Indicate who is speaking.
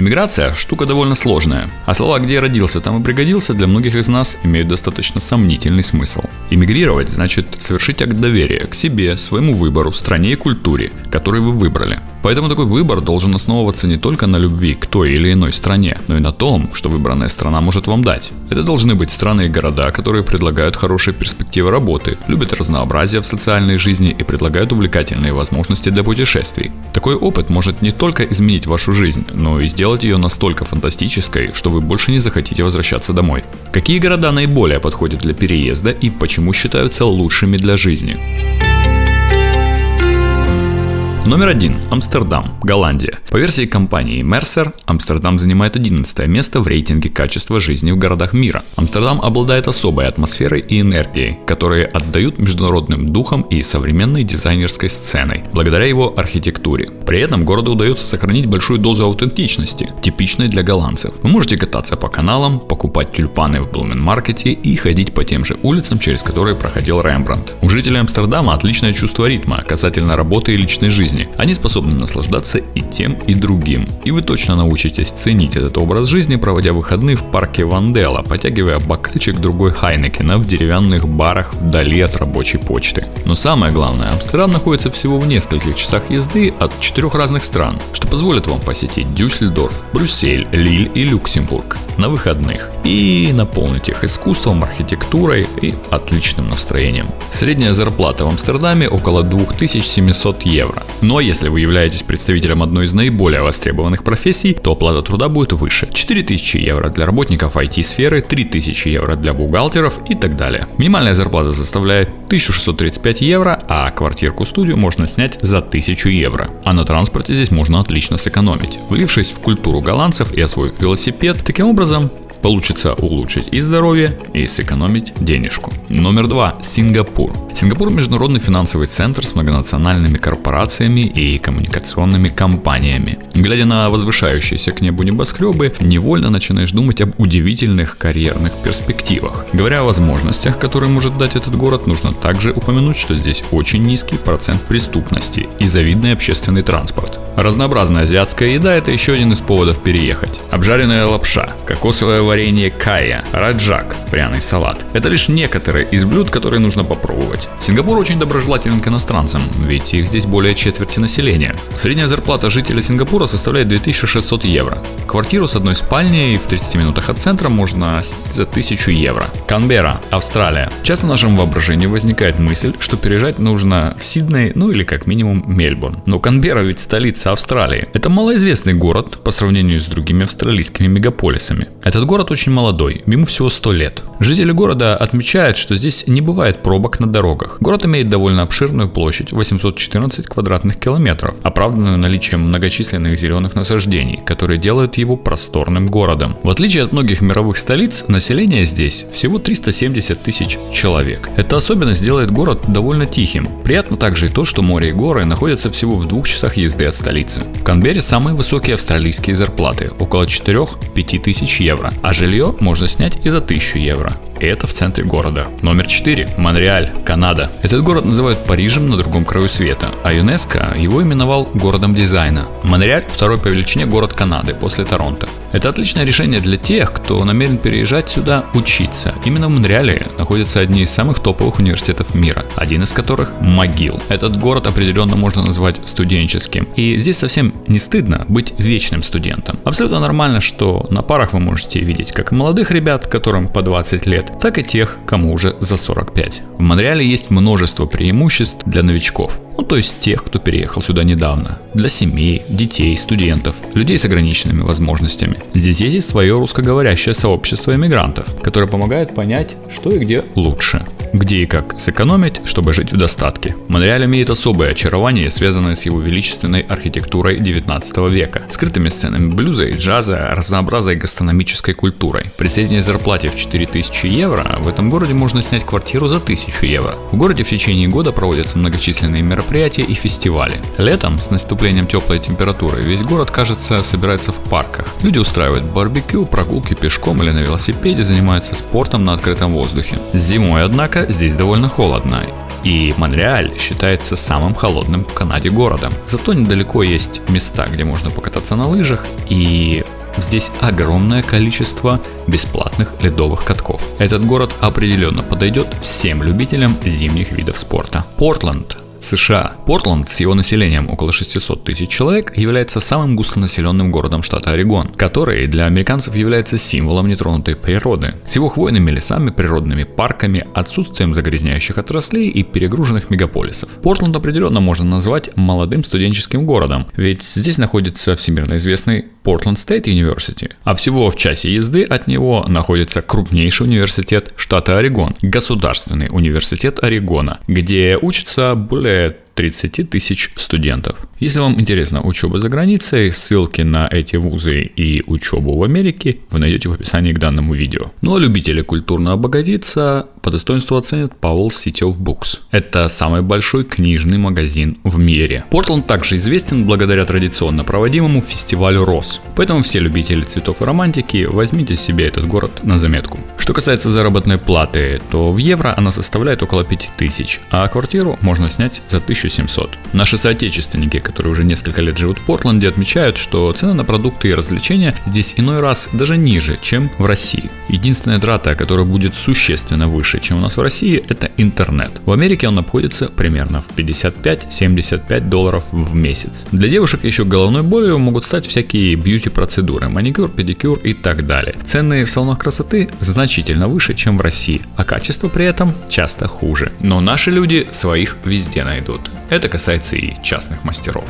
Speaker 1: Эмиграция – штука довольно сложная, а слова «где родился, там и пригодился» для многих из нас имеют достаточно сомнительный смысл. Эмигрировать значит совершить акт доверия к себе, своему выбору, стране и культуре, который вы выбрали. Поэтому такой выбор должен основываться не только на любви к той или иной стране, но и на том, что выбранная страна может вам дать. Это должны быть страны и города, которые предлагают хорошие перспективы работы, любят разнообразие в социальной жизни и предлагают увлекательные возможности для путешествий. Такой опыт может не только изменить вашу жизнь, но и сделать ее настолько фантастической, что вы больше не захотите возвращаться домой. Какие города наиболее подходят для переезда и почему считаются лучшими для жизни? Номер один. Амстердам, Голландия. По версии компании Mercer, Амстердам занимает 11 место в рейтинге качества жизни в городах мира. Амстердам обладает особой атмосферой и энергией, которые отдают международным духом и современной дизайнерской сценой, благодаря его архитектуре. При этом городу удается сохранить большую дозу аутентичности, типичной для голландцев. Вы можете кататься по каналам, покупать тюльпаны в Блуменмаркете и ходить по тем же улицам, через которые проходил Рембрандт. У жителей Амстердама отличное чувство ритма касательно работы и личной жизни жизни. Они способны наслаждаться и тем, и другим. И вы точно научитесь ценить этот образ жизни, проводя выходные в парке Вандела, потягивая бокальчик другой Хайнекена в деревянных барах вдали от рабочей почты. Но самое главное, Амстердам находится всего в нескольких часах езды от четырех разных стран, что позволит вам посетить Дюссельдорф, Брюссель, Лиль и Люксембург на выходных и наполнить их искусством, архитектурой и отличным настроением. Средняя зарплата в Амстердаме около 2700 евро. Но если вы являетесь представителем одной из наиболее востребованных профессий, то оплата труда будет выше. 4000 евро для работников IT-сферы, 3000 евро для бухгалтеров и так далее. Минимальная зарплата составляет 1635 евро, а квартирку-студию можно снять за 1000 евро. А на транспорте здесь можно отлично сэкономить. Влившись в культуру голландцев и освоив велосипед, таким образом Получится улучшить и здоровье, и сэкономить денежку. Номер два. Сингапур. Сингапур – международный финансовый центр с многонациональными корпорациями и коммуникационными компаниями. Глядя на возвышающиеся к небу небоскребы, невольно начинаешь думать об удивительных карьерных перспективах. Говоря о возможностях, которые может дать этот город, нужно также упомянуть, что здесь очень низкий процент преступности и завидный общественный транспорт. Разнообразная азиатская еда – это еще один из поводов переехать. Обжаренная лапша, кокосовое варенье кая, раджак, пряный салат. Это лишь некоторые из блюд, которые нужно попробовать. Сингапур очень доброжелателен к иностранцам, ведь их здесь более четверти населения. Средняя зарплата жителя Сингапура составляет 2600 евро. Квартиру с одной спальней в 30 минутах от центра можно за 1000 евро. Канберра, Австралия. Часто в нашем воображении возникает мысль, что переезжать нужно в Сидней, ну или как минимум Мельбурн. Но Канберра ведь столица Австралии. Это малоизвестный город по сравнению с другими австралийскими мегаполисами. Этот город очень молодой, ему всего 100 лет. Жители города отмечают, что здесь не бывает пробок на дорогах. Город имеет довольно обширную площадь, 814 квадратных километров, оправданную наличием многочисленных зеленых насаждений, которые делают его просторным городом. В отличие от многих мировых столиц, население здесь всего 370 тысяч человек. Эта особенность делает город довольно тихим. Приятно также и то, что море и горы находятся всего в двух часах езды от столицы. В Канберре самые высокие австралийские зарплаты, около 4-5 тысяч евро, а жилье можно снять и за 1000 евро. И это в центре города. Номер 4. Монреаль, Канада. Этот город называют Парижем на другом краю света, а ЮНЕСКО его именовал городом дизайна. Монреаль – второй по величине город Канады после Торонто. Это отличное решение для тех, кто намерен переезжать сюда учиться. Именно в Монреале находятся одни из самых топовых университетов мира, один из которых – МcGill. Этот город определенно можно назвать студенческим. И здесь совсем не стыдно быть вечным студентом. Абсолютно нормально, что на парах вы можете видеть как молодых ребят, которым по 20 лет, так и тех, кому уже за 45. В Монреале есть множество преимуществ для новичков, ну то есть тех, кто переехал сюда недавно, для семей, детей, студентов, людей с ограниченными возможностями. Здесь есть свое русскоговорящее сообщество иммигрантов, которое помогает понять, что и где лучше где и как сэкономить, чтобы жить в достатке. Монреаль имеет особое очарование, связанное с его величественной архитектурой 19 века, скрытыми сценами блюза и джаза, разнообразной гастрономической культурой. При средней зарплате в 4000 евро в этом городе можно снять квартиру за 1000 евро. В городе в течение года проводятся многочисленные мероприятия и фестивали. Летом, с наступлением теплой температуры, весь город, кажется, собирается в парках. Люди устраивают барбекю, прогулки пешком или на велосипеде, занимаются спортом на открытом воздухе. Зимой, однако, здесь довольно холодно, И Монреаль считается самым холодным в Канаде городом. Зато недалеко есть места, где можно покататься на лыжах и Здесь огромное количество бесплатных ледовых катков. Этот город определенно подойдет всем любителям зимних видов спорта. Портленд США. Портланд с его населением около 600 тысяч человек является самым густонаселенным городом штата Орегон, который для американцев является символом нетронутой природы. С его хвойными лесами, природными парками, отсутствием загрязняющих отраслей и перегруженных мегаполисов. Портланд определенно можно назвать молодым студенческим городом, ведь здесь находится всемирно известный Portland State University, а всего в часе езды от него находится крупнейший университет штата Орегон, Государственный университет Орегона, где учатся более помогает 30 тысяч студентов. Если вам интересна учеба за границей, ссылки на эти вузы и учебу в Америке вы найдете в описании к данному видео. Ну а любители культурно обогатиться по достоинству оценят Powell City of Books. Это самый большой книжный магазин в мире. Портленд также известен благодаря традиционно проводимому фестивалю роз. Поэтому все любители цветов и романтики возьмите себе этот город на заметку. Что касается заработной платы, то в евро она составляет около 5000, а квартиру можно снять за 1700. Наши соотечественники, которые уже несколько лет живут в Портленде, отмечают, что цены на продукты и развлечения здесь иной раз даже ниже, чем в России. Единственная трата, которая будет существенно выше, чем у нас в России, это интернет. В Америке он обходится примерно в 55-75 долларов в месяц. Для девушек еще головной болью могут стать всякие бьюти-процедуры, маникюр, педикюр и так далее. Цены в салонах красоты значительно выше, чем в России, а качество при этом часто хуже. Но наши люди своих везде найдут. Это касается и частных мастеров.